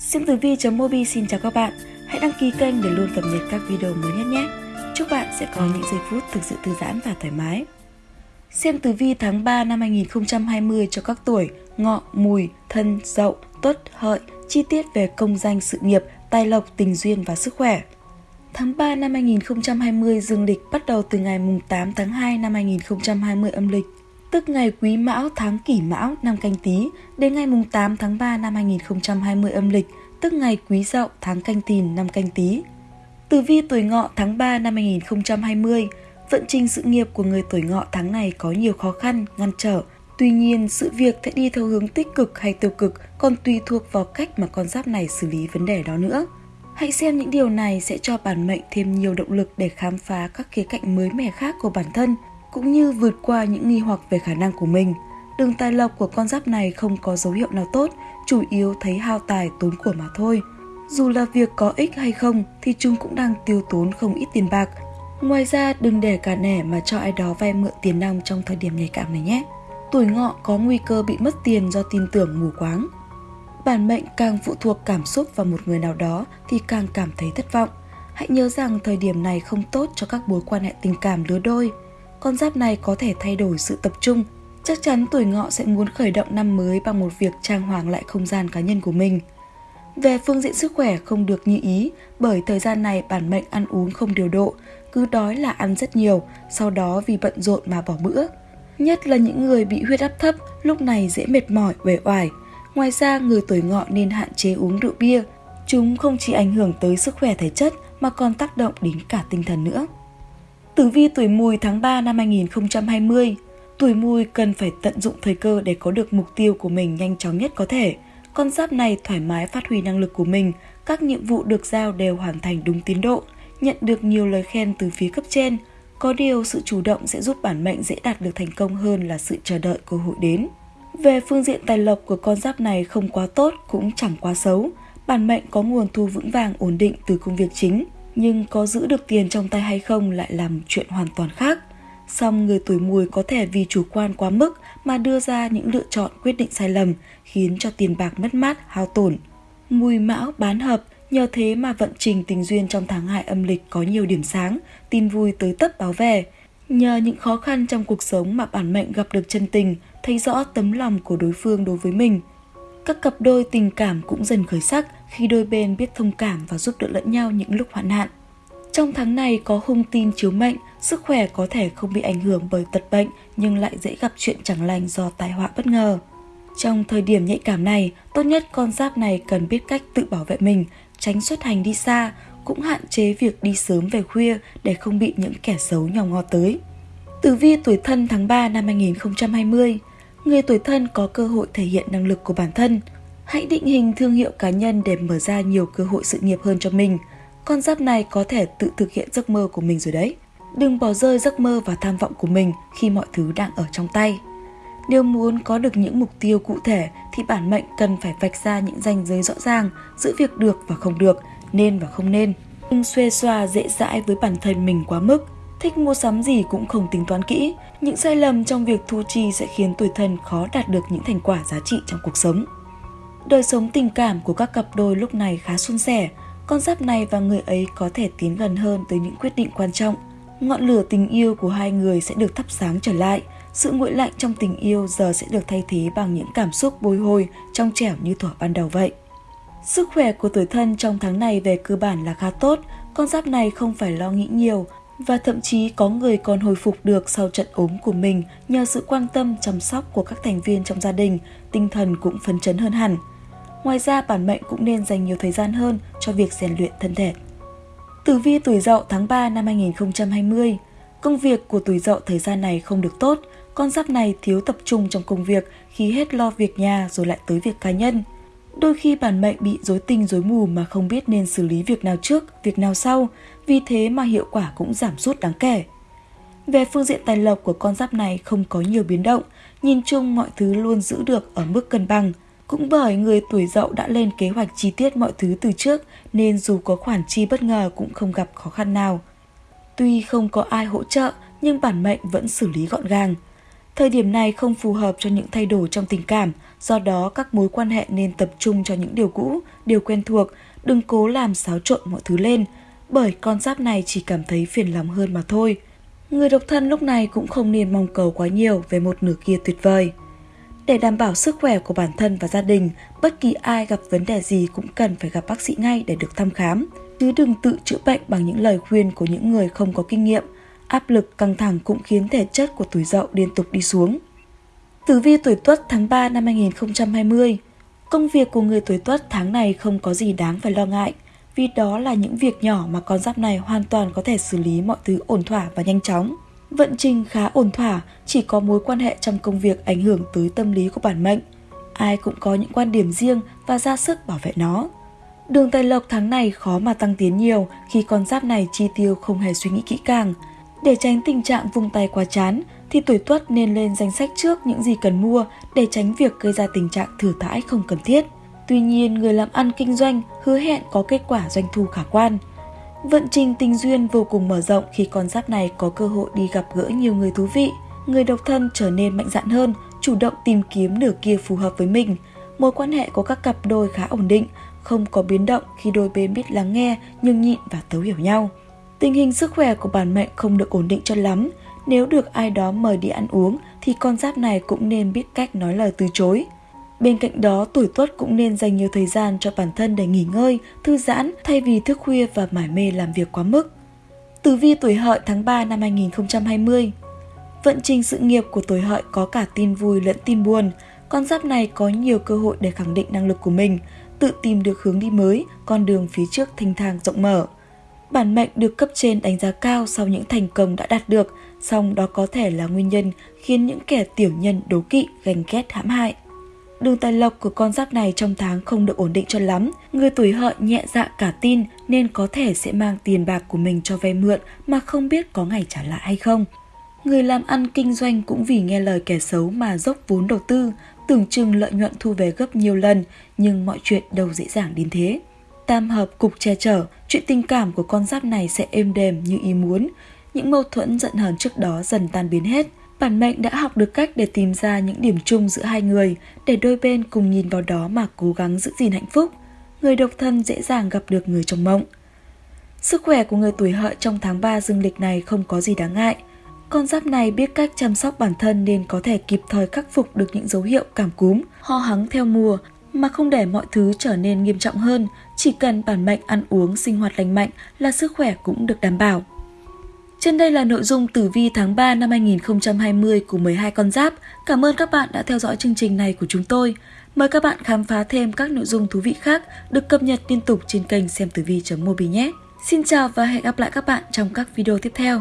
Sim Tử Vi.mobi xin chào các bạn. Hãy đăng ký kênh để luôn cập nhật các video mới nhất nhé. Chúc bạn sẽ có những giây phút thực sự thư giãn và thoải mái. Xem tử vi tháng 3 năm 2020 cho các tuổi Ngọ, Mùi, Thân, Dậu, Tuất, Hợi, chi tiết về công danh sự nghiệp, tài lộc, tình duyên và sức khỏe. Tháng 3 năm 2020 dương lịch bắt đầu từ ngày 8 tháng 2 năm 2020 âm lịch tức ngày Quý Mão tháng Kỷ Mão năm Canh Tý đến ngày 8 tháng 3 năm 2020 âm lịch, tức ngày Quý Dậu tháng Canh Tìn năm Canh Tý. Tử vi tuổi Ngọ tháng 3 năm 2020, vận trình sự nghiệp của người tuổi Ngọ tháng này có nhiều khó khăn, ngăn trở. Tuy nhiên, sự việc sẽ đi theo hướng tích cực hay tiêu cực còn tùy thuộc vào cách mà con giáp này xử lý vấn đề đó nữa. Hãy xem những điều này sẽ cho bản mệnh thêm nhiều động lực để khám phá các khía cạnh mới mẻ khác của bản thân cũng như vượt qua những nghi hoặc về khả năng của mình. Đường tài lộc của con giáp này không có dấu hiệu nào tốt, chủ yếu thấy hao tài tốn của mà thôi. Dù là việc có ích hay không thì chúng cũng đang tiêu tốn không ít tiền bạc. Ngoài ra đừng để cả nẻ mà cho ai đó vay mượn tiền nong trong thời điểm nhạy cảm này nhé. Tuổi ngọ có nguy cơ bị mất tiền do tin tưởng mù quáng. Bản mệnh càng phụ thuộc cảm xúc vào một người nào đó thì càng cảm thấy thất vọng. Hãy nhớ rằng thời điểm này không tốt cho các mối quan hệ tình cảm lứa đôi con giáp này có thể thay đổi sự tập trung. Chắc chắn tuổi ngọ sẽ muốn khởi động năm mới bằng một việc trang hoàng lại không gian cá nhân của mình. Về phương diện sức khỏe không được như ý bởi thời gian này bản mệnh ăn uống không điều độ, cứ đói là ăn rất nhiều, sau đó vì bận rộn mà bỏ bữa. Nhất là những người bị huyết áp thấp, lúc này dễ mệt mỏi, uể oải. Ngoài ra, người tuổi ngọ nên hạn chế uống rượu bia. Chúng không chỉ ảnh hưởng tới sức khỏe thể chất mà còn tác động đến cả tinh thần nữa. Tử vi tuổi mùi tháng 3 năm 2020 Tuổi mùi cần phải tận dụng thời cơ để có được mục tiêu của mình nhanh chóng nhất có thể. Con giáp này thoải mái phát huy năng lực của mình, các nhiệm vụ được giao đều hoàn thành đúng tiến độ, nhận được nhiều lời khen từ phía cấp trên. Có điều sự chủ động sẽ giúp bản mệnh dễ đạt được thành công hơn là sự chờ đợi cơ hội đến. Về phương diện tài lộc của con giáp này không quá tốt cũng chẳng quá xấu. Bản mệnh có nguồn thu vững vàng ổn định từ công việc chính, nhưng có giữ được tiền trong tay hay không lại là một chuyện hoàn toàn khác. Song người tuổi mùi có thể vì chủ quan quá mức mà đưa ra những lựa chọn quyết định sai lầm, khiến cho tiền bạc mất mát, hao tổn. Mùi mão bán hợp, nhờ thế mà vận trình tình duyên trong tháng 2 âm lịch có nhiều điểm sáng, tin vui tới tấp báo về. Nhờ những khó khăn trong cuộc sống mà bản mệnh gặp được chân tình, thấy rõ tấm lòng của đối phương đối với mình. Các cặp đôi tình cảm cũng dần khởi sắc, khi đôi bên biết thông cảm và giúp đỡ lẫn nhau những lúc hoạn nạn. Trong tháng này có hung tin chiếu mệnh, sức khỏe có thể không bị ảnh hưởng bởi tật bệnh nhưng lại dễ gặp chuyện chẳng lành do tai họa bất ngờ. Trong thời điểm nhạy cảm này, tốt nhất con giáp này cần biết cách tự bảo vệ mình, tránh xuất hành đi xa, cũng hạn chế việc đi sớm về khuya để không bị những kẻ xấu nhòm ngó tới. Tử vi tuổi thân tháng 3 năm 2020 Người tuổi thân có cơ hội thể hiện năng lực của bản thân, Hãy định hình thương hiệu cá nhân để mở ra nhiều cơ hội sự nghiệp hơn cho mình. Con giáp này có thể tự thực hiện giấc mơ của mình rồi đấy. Đừng bỏ rơi giấc mơ và tham vọng của mình khi mọi thứ đang ở trong tay. Nếu muốn có được những mục tiêu cụ thể thì bản mệnh cần phải vạch ra những ranh giới rõ ràng giữa việc được và không được, nên và không nên. Đừng xuê xoa dễ dãi với bản thân mình quá mức. Thích mua sắm gì cũng không tính toán kỹ. Những sai lầm trong việc thu chi sẽ khiến tuổi thân khó đạt được những thành quả giá trị trong cuộc sống. Đời sống tình cảm của các cặp đôi lúc này khá suôn sẻ, con giáp này và người ấy có thể tiến gần hơn tới những quyết định quan trọng. Ngọn lửa tình yêu của hai người sẽ được thắp sáng trở lại, sự nguội lạnh trong tình yêu giờ sẽ được thay thế bằng những cảm xúc bồi hồi, trong trẻo như thuở ban đầu vậy. Sức khỏe của tuổi thân trong tháng này về cơ bản là khá tốt, con giáp này không phải lo nghĩ nhiều và thậm chí có người còn hồi phục được sau trận ốm của mình nhờ sự quan tâm chăm sóc của các thành viên trong gia đình, tinh thần cũng phấn chấn hơn hẳn. Ngoài ra, bản mệnh cũng nên dành nhiều thời gian hơn cho việc rèn luyện thân thể. Tử vi tuổi dậu tháng 3 năm 2020 Công việc của tuổi dậu thời gian này không được tốt, con giáp này thiếu tập trung trong công việc khi hết lo việc nhà rồi lại tới việc cá nhân. Đôi khi bản mệnh bị rối tinh rối mù mà không biết nên xử lý việc nào trước, việc nào sau, vì thế mà hiệu quả cũng giảm sút đáng kể. Về phương diện tài lộc của con giáp này không có nhiều biến động, nhìn chung mọi thứ luôn giữ được ở mức cân bằng – cũng bởi người tuổi dậu đã lên kế hoạch chi tiết mọi thứ từ trước nên dù có khoản chi bất ngờ cũng không gặp khó khăn nào. Tuy không có ai hỗ trợ nhưng bản mệnh vẫn xử lý gọn gàng. Thời điểm này không phù hợp cho những thay đổi trong tình cảm, do đó các mối quan hệ nên tập trung cho những điều cũ, điều quen thuộc, đừng cố làm xáo trộn mọi thứ lên, bởi con giáp này chỉ cảm thấy phiền lòng hơn mà thôi. Người độc thân lúc này cũng không nên mong cầu quá nhiều về một nửa kia tuyệt vời. Để đảm bảo sức khỏe của bản thân và gia đình, bất kỳ ai gặp vấn đề gì cũng cần phải gặp bác sĩ ngay để được thăm khám, chứ đừng tự chữa bệnh bằng những lời khuyên của những người không có kinh nghiệm. Áp lực căng thẳng cũng khiến thể chất của tuổi dậu liên tục đi xuống. Tử vi tuổi Tuất tháng 3 năm 2020 Công việc của người tuổi Tuất tháng này không có gì đáng phải lo ngại, vì đó là những việc nhỏ mà con giáp này hoàn toàn có thể xử lý mọi thứ ổn thỏa và nhanh chóng. Vận trình khá ổn thỏa, chỉ có mối quan hệ trong công việc ảnh hưởng tới tâm lý của bản mệnh. Ai cũng có những quan điểm riêng và ra sức bảo vệ nó. Đường tài lộc tháng này khó mà tăng tiến nhiều khi con giáp này chi tiêu không hề suy nghĩ kỹ càng. Để tránh tình trạng vung tay quá chán, thì tuổi tuất nên lên danh sách trước những gì cần mua để tránh việc gây ra tình trạng thừa thãi không cần thiết. Tuy nhiên, người làm ăn kinh doanh hứa hẹn có kết quả doanh thu khả quan. Vận trình tình duyên vô cùng mở rộng khi con giáp này có cơ hội đi gặp gỡ nhiều người thú vị. Người độc thân trở nên mạnh dạn hơn, chủ động tìm kiếm nửa kia phù hợp với mình. Mối quan hệ của các cặp đôi khá ổn định, không có biến động khi đôi bên biết lắng nghe, nhường nhịn và thấu hiểu nhau. Tình hình sức khỏe của bản mệnh không được ổn định cho lắm. Nếu được ai đó mời đi ăn uống thì con giáp này cũng nên biết cách nói lời từ chối. Bên cạnh đó, tuổi tuất cũng nên dành nhiều thời gian cho bản thân để nghỉ ngơi, thư giãn thay vì thức khuya và mải mê làm việc quá mức. Tử vi tuổi hợi tháng 3 năm 2020 Vận trình sự nghiệp của tuổi hợi có cả tin vui lẫn tin buồn. Con giáp này có nhiều cơ hội để khẳng định năng lực của mình, tự tìm được hướng đi mới, con đường phía trước thanh thang rộng mở. Bản mệnh được cấp trên đánh giá cao sau những thành công đã đạt được, song đó có thể là nguyên nhân khiến những kẻ tiểu nhân đố kỵ, ganh ghét hãm hại. Đường tài lộc của con giáp này trong tháng không được ổn định cho lắm. Người tuổi hợi nhẹ dạ cả tin nên có thể sẽ mang tiền bạc của mình cho vay mượn mà không biết có ngày trả lại hay không. Người làm ăn kinh doanh cũng vì nghe lời kẻ xấu mà dốc vốn đầu tư, tưởng chừng lợi nhuận thu về gấp nhiều lần, nhưng mọi chuyện đâu dễ dàng đến thế. Tam hợp cục che chở, chuyện tình cảm của con giáp này sẽ êm đềm như ý muốn. Những mâu thuẫn giận hờn trước đó dần tan biến hết. Bản mệnh đã học được cách để tìm ra những điểm chung giữa hai người, để đôi bên cùng nhìn vào đó mà cố gắng giữ gìn hạnh phúc. Người độc thân dễ dàng gặp được người trong mộng. Sức khỏe của người tuổi hợi trong tháng 3 dương lịch này không có gì đáng ngại. Con giáp này biết cách chăm sóc bản thân nên có thể kịp thời khắc phục được những dấu hiệu cảm cúm, ho hắng theo mùa mà không để mọi thứ trở nên nghiêm trọng hơn, chỉ cần bản mệnh ăn uống sinh hoạt lành mạnh là sức khỏe cũng được đảm bảo. Trên đây là nội dung tử vi tháng 3 năm 2020 của 12 con giáp. Cảm ơn các bạn đã theo dõi chương trình này của chúng tôi. Mời các bạn khám phá thêm các nội dung thú vị khác được cập nhật liên tục trên kênh xem tử vi.mobi nhé. Xin chào và hẹn gặp lại các bạn trong các video tiếp theo.